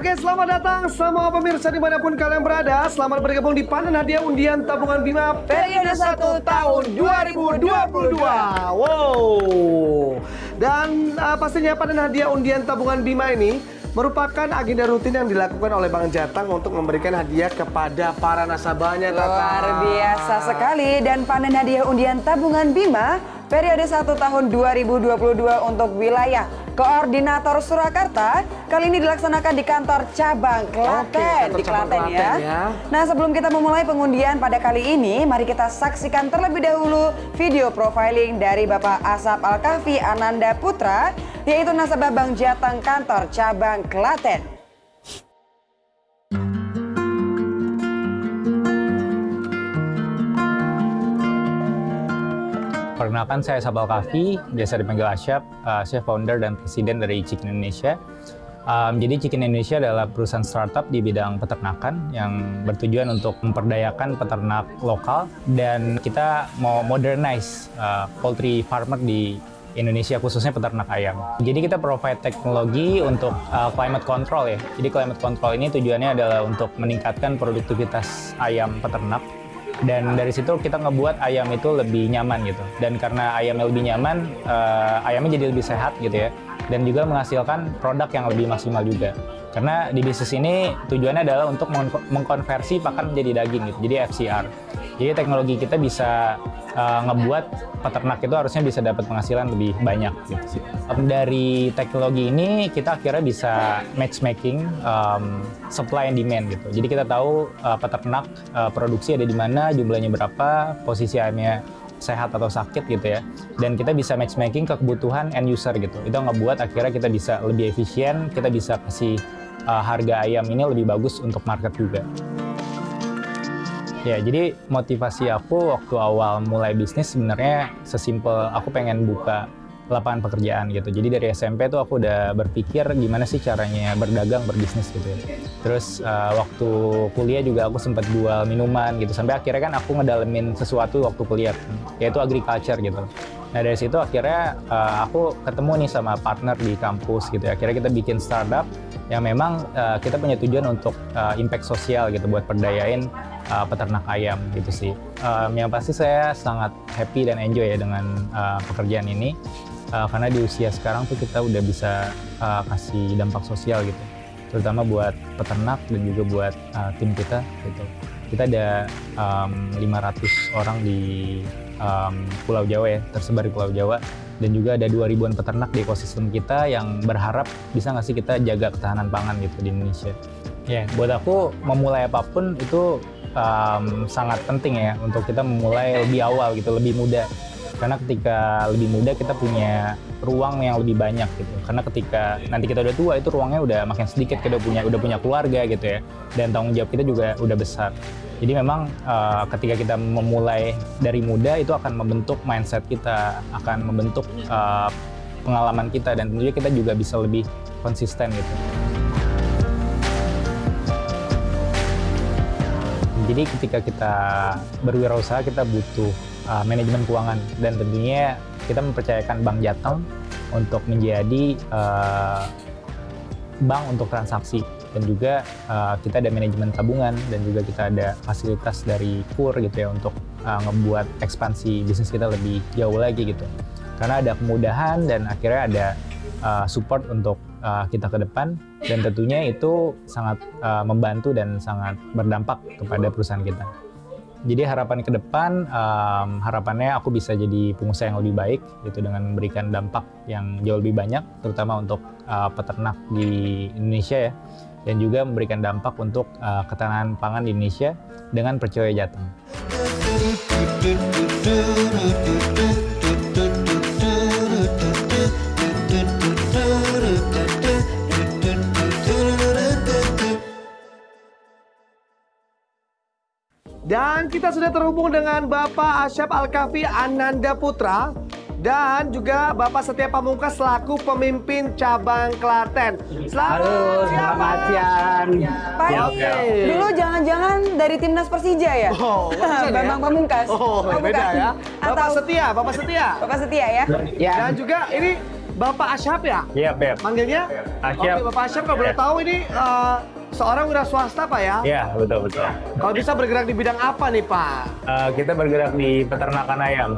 Oke, selamat datang semua pemirsa di mana pun kalian berada. Selamat bergabung di panen hadiah undian tabungan Bima periode 1 tahun 2022. Wow. Dan uh, pastinya panen hadiah undian tabungan Bima ini merupakan agenda rutin yang dilakukan oleh Bank Jateng untuk memberikan hadiah kepada para nasabahnya. Luar biasa sekali dan panen hadiah undian tabungan Bima periode 1 tahun 2022 untuk wilayah Koordinator Surakarta kali ini dilaksanakan di kantor cabang Klaten Oke, di cabang Klaten ya. Klaten ya. Nah sebelum kita memulai pengundian pada kali ini, mari kita saksikan terlebih dahulu video profiling dari Bapak Asap Alkafi Ananda Putra, yaitu nasabah Bank Jateng kantor cabang Klaten. Perkenalkan saya Sabal Kafi, biasa dipanggil Asyap, uh, saya founder dan presiden dari Chicken Indonesia. Um, jadi Chicken Indonesia adalah perusahaan startup di bidang peternakan yang bertujuan untuk memperdayakan peternak lokal dan kita mau modernize uh, poultry farmer di Indonesia khususnya peternak ayam. Jadi kita provide teknologi untuk uh, climate control ya. Jadi climate control ini tujuannya adalah untuk meningkatkan produktivitas ayam peternak dan dari situ kita ngebuat ayam itu lebih nyaman gitu. Dan karena ayamnya lebih nyaman uh, ayamnya jadi lebih sehat gitu ya. Dan juga menghasilkan produk yang lebih maksimal juga. Karena di bisnis ini tujuannya adalah untuk mengkonversi pakan menjadi daging gitu jadi FCR jadi teknologi kita bisa uh, ngebuat peternak itu harusnya bisa dapat penghasilan lebih banyak gitu sih. Dari teknologi ini kita akhirnya bisa matchmaking um, supply and demand gitu. Jadi kita tahu uh, peternak uh, produksi ada di mana, jumlahnya berapa, posisi ayamnya sehat atau sakit gitu ya. Dan kita bisa matchmaking ke kebutuhan end user gitu. Itu ngebuat akhirnya kita bisa lebih efisien, kita bisa kasih uh, harga ayam ini lebih bagus untuk market juga. Ya, jadi motivasi aku waktu awal mulai bisnis sebenarnya sesimpel aku pengen buka lapangan pekerjaan gitu. Jadi dari SMP tuh aku udah berpikir gimana sih caranya berdagang, berbisnis gitu ya. Terus uh, waktu kuliah juga aku sempat jual minuman gitu. Sampai akhirnya kan aku ngedalemin sesuatu waktu kuliah, yaitu agriculture gitu. Nah dari situ akhirnya uh, aku ketemu nih sama partner di kampus gitu ya. Akhirnya kita bikin startup yang memang uh, kita punya tujuan untuk uh, impact sosial gitu buat perdayain uh, peternak ayam gitu sih. Um, yang pasti saya sangat happy dan enjoy ya dengan uh, pekerjaan ini uh, karena di usia sekarang tuh kita udah bisa uh, kasih dampak sosial gitu, terutama buat peternak dan juga buat uh, tim kita gitu. Kita ada um, 500 orang di um, Pulau Jawa ya, tersebar di Pulau Jawa dan juga ada 2 ribuan peternak di ekosistem kita yang berharap bisa nggak sih kita jaga ketahanan pangan gitu di Indonesia. Ya, yeah, buat aku memulai apa pun itu um, sangat penting ya untuk kita memulai lebih awal gitu, lebih muda. Karena ketika lebih muda kita punya ruang yang lebih banyak gitu. Karena ketika nanti kita udah tua itu ruangnya udah makin sedikit, kita udah punya udah punya keluarga gitu ya. Dan tanggung jawab kita juga udah besar. Jadi memang uh, ketika kita memulai dari muda itu akan membentuk mindset kita, akan membentuk uh, pengalaman kita dan tentunya kita juga bisa lebih konsisten gitu. Jadi ketika kita berwirausaha kita butuh uh, manajemen keuangan. Dan tentunya kita mempercayakan Bank Jateng untuk menjadi uh, bank untuk transaksi. Dan juga uh, kita ada manajemen tabungan dan juga kita ada fasilitas dari KUR gitu ya untuk uh, ngebuat ekspansi bisnis kita lebih jauh lagi gitu. Karena ada kemudahan dan akhirnya ada uh, support untuk uh, kita ke depan dan tentunya itu sangat uh, membantu dan sangat berdampak kepada perusahaan kita. Jadi harapan ke depan, um, harapannya aku bisa jadi pengusaha yang lebih baik, gitu dengan memberikan dampak yang jauh lebih banyak, terutama untuk uh, peternak di Indonesia ya, dan juga memberikan dampak untuk uh, ketahanan pangan di Indonesia dengan percaya Jateng. Dan kita sudah terhubung dengan Bapak Asyaf Alkafi Ananda Putra dan juga Bapak Setia Pamungkas selaku pemimpin cabang Klaten. Selamat Halo, selamat siang. Pak, ya, ya. dulu jangan-jangan dari timnas Persija ya? Oh, Bambang ya? Pamungkas. Oh, oh beda ya. Bapak Atau... Setia, Bapak Setia. Bapak Setia ya? Ya. Dan juga ini Bapak Asyap ya? Iya, Beb. Manggilnya? Asyap. Oke, Bapak Asyap kalau boleh tahu ini eh, seorang wira swasta Pak ya? Iya, betul betul. Kalau bisa bergerak di bidang apa nih Pak? Eh, kita bergerak di peternakan ayam.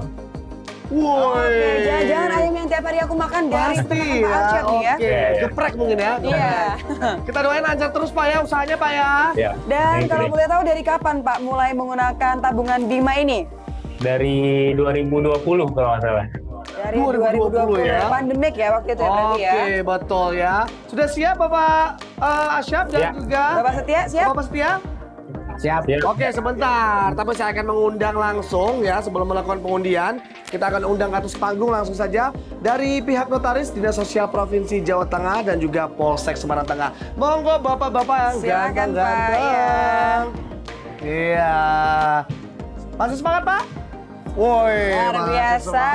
Woi. Oke, jangan-jangan ayam yang tiap hari aku makan dari Pasti peternakan ya. Pak Asyap nih ya. Oke, Iya, iya. geprek mungkin ya. Iya. Kita doain lancar terus Pak ya usahanya Pak ya. Ya. Dan kalau boleh tahu dari kapan Pak mulai menggunakan tabungan Bima ini? dari 2020 kalau nggak salah. Dari 2020 ya. Pandemik ya waktu itu ya berarti Oke, ya. betul ya. Sudah siap Bapak eh, Asyap dan Ya. juga Bapak Setia siap? Bapak Setia? Siap. Ya. Oke, sebentar. Tapi saya akan mengundang langsung ya sebelum melakukan pengundian. Kita akan undang atas panggung langsung saja dari pihak notaris Dinas Sosial Provinsi Jawa Tengah dan juga Polsek Semarang Tengah. Monggo bapak-bapak yang ganteng-ganteng. Iya. Masih semangat, Pak? Woi, Luar biasa.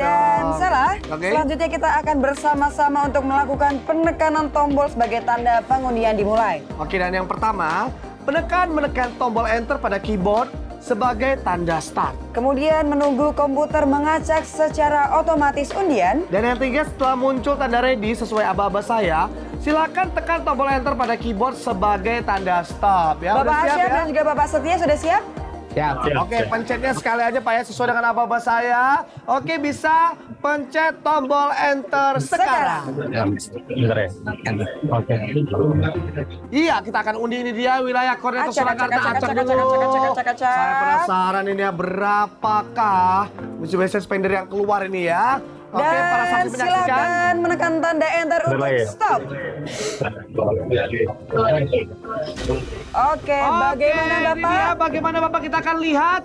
Dan salah, Oke. selanjutnya kita akan bersama-sama untuk melakukan penekanan tombol sebagai tanda pengundian dimulai. Oke, dan yang pertama, penekan menekan tombol enter pada keyboard sebagai tanda start. Kemudian menunggu komputer mengacak secara otomatis undian. Dan yang ketiga setelah muncul tanda ready sesuai aba-aba saya, silakan tekan tombol enter pada keyboard sebagai tanda stop ya. Bapak Asyaf ya? dan juga Bapak Setia sudah siap? Siap. siap, Oke, siap. pencetnya sekali aja Pak ya sesuai dengan aba-aba saya. Oke, bisa pencet tombol enter sekarang. Bentar ya. Oke. Iya, kita akan undi ini dia wilayah Acak, Surakarta. acak, dulu. Saya penasaran ini ya berapakah Mitsubishi Spender yang keluar ini ya. Oke, para Dan saksi menyaksikan. silakan menekan tanda enter untuk stop. Oke, Oke, bagaimana Bapak? dia bagaimana Bapak kita akan lihat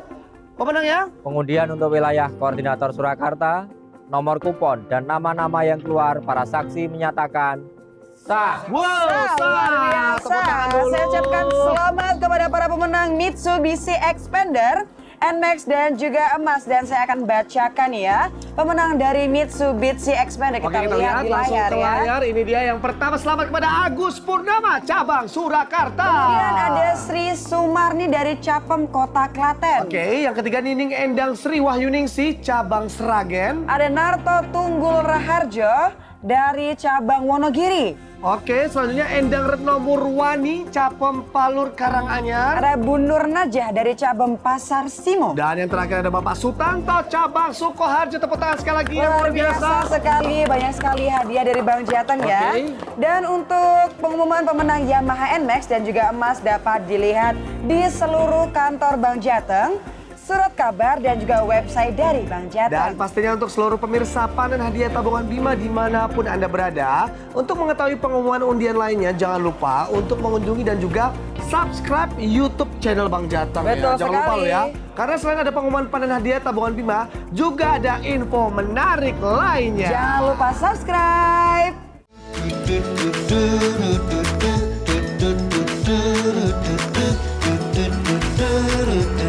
pemenang ya. Pengundian untuk wilayah koordinator Surakarta, nomor kupon dan nama-nama yang keluar para saksi menyatakan sah. Wow, Luar sah. biasa. Tangan dulu. Saya ucapkan selamat kepada para pemenang Mitsubishi Xpander, NMAX dan juga emas dan saya akan bacakan ya pemenang dari Mitsubishi Xpander Oke, kita, kita lihat di langsung layar ke ya. layar. Ini dia yang pertama. Selamat kepada Agus Purnama, cabang Surakarta. Kemudian ada Sri Sumarni dari Capem Kota Klaten. Oke, yang ketiga Nining Endang Sri Wahyuningsi, cabang Seragen. Ada Narto Tunggul Raharjo dari cabang Wonogiri. Oke, selanjutnya Endang Retno Murwani, Capem Palur Karanganyar. Ada Bu Nur Najah dari cabang Pasar Simo. Dan yang terakhir ada Bapak Sutanto, cabang Sukoharjo. Tepuk tangan sekali lagi yang Luar luar biasa. biasa sekali, banyak sekali hadiah dari Bang Jateng ya. Oke. Dan untuk pengumuman pemenang Yamaha NMAX dan juga emas dapat dilihat di seluruh kantor Bang Jateng, surat kabar dan juga website dari Bang Dan Jateng. pastinya untuk seluruh pemirsa panen hadiah tabungan Bima di mana pun Anda berada. Untuk mengetahui pengumuman undian lainnya, jangan lupa untuk mengunjungi dan juga subscribe YouTube channel Bang Jateng. Betul ya. Jangan lupa sekali. loh ya. Karena selain ada pengumuman panen hadiah tabungan Bima, juga ada info menarik lainnya. Jangan lupa subscribe. do do do do do do do do do do do